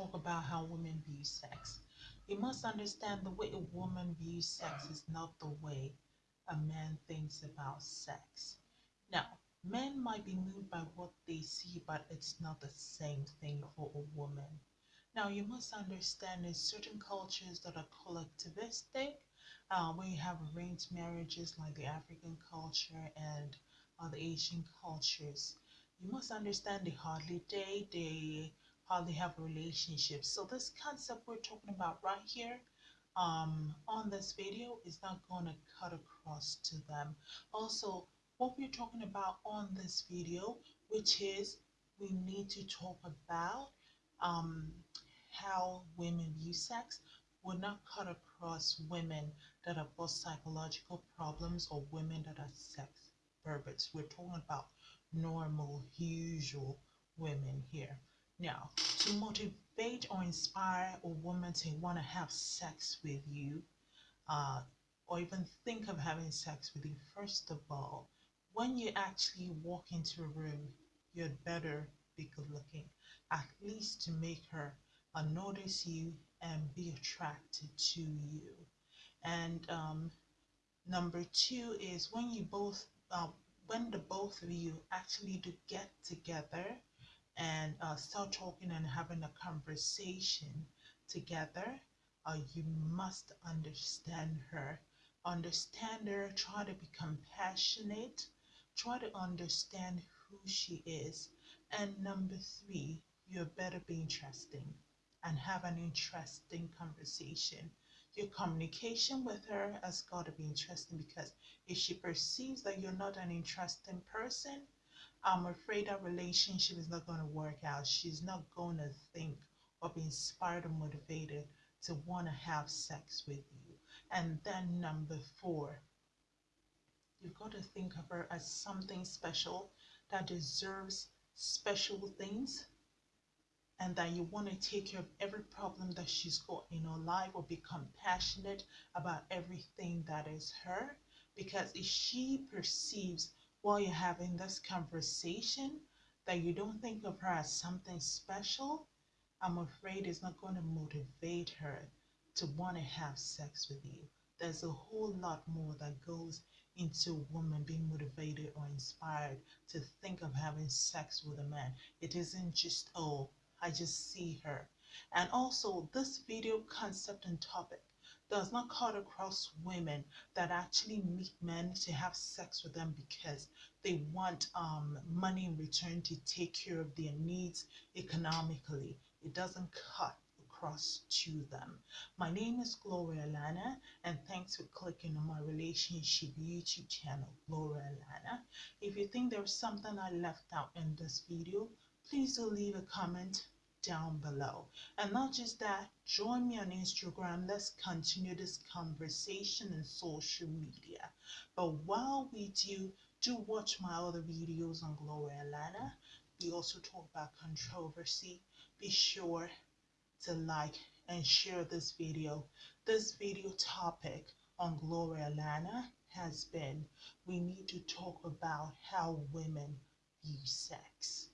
talk about how women view sex. You must understand the way a woman views sex is not the way a man thinks about sex. Now, men might be moved by what they see, but it's not the same thing for a woman. Now, you must understand in certain cultures that are collectivistic, uh, you have arranged marriages like the African culture and uh, Asian cultures, you must understand they hardly date, they hardly have relationships. So this concept we're talking about right here um, on this video is not going to cut across to them. Also, what we're talking about on this video, which is we need to talk about um, how women view sex, will not cut across women that have both psychological problems or women that are sex perverts. We're talking about normal, usual women here. Now, to motivate or inspire a woman to want to have sex with you, uh, or even think of having sex with you, first of all, when you actually walk into a room, you'd better be good looking, at least to make her uh, notice you and be attracted to you. And um, number two is when you both uh, when the both of you actually do get together and uh, start talking and having a conversation together, uh, you must understand her. Understand her, try to be compassionate, try to understand who she is. And number three, you better be interesting and have an interesting conversation your communication with her has got to be interesting because if she perceives that you're not an interesting person, I'm afraid that relationship is not going to work out. She's not going to think or be inspired or motivated to want to have sex with you. And then number four, you've got to think of her as something special that deserves special things and that you want to take care of every problem that she's got in her life or be compassionate about everything that is her. Because if she perceives while you're having this conversation that you don't think of her as something special, I'm afraid it's not going to motivate her to want to have sex with you. There's a whole lot more that goes into a woman being motivated or inspired to think of having sex with a man. It isn't just, oh, I just see her. And also, this video concept and topic does not cut across women that actually meet men to have sex with them because they want um, money in return to take care of their needs economically. It doesn't cut across to them. My name is Gloria Lana and thanks for clicking on my relationship YouTube channel, Gloria Lana. If you think there's something I left out in this video, please do leave a comment down below. And not just that, join me on Instagram. Let's continue this conversation in social media. But while we do, do watch my other videos on Gloria Lana. We also talk about controversy. Be sure to like and share this video. This video topic on Gloria Lana has been we need to talk about how women view sex.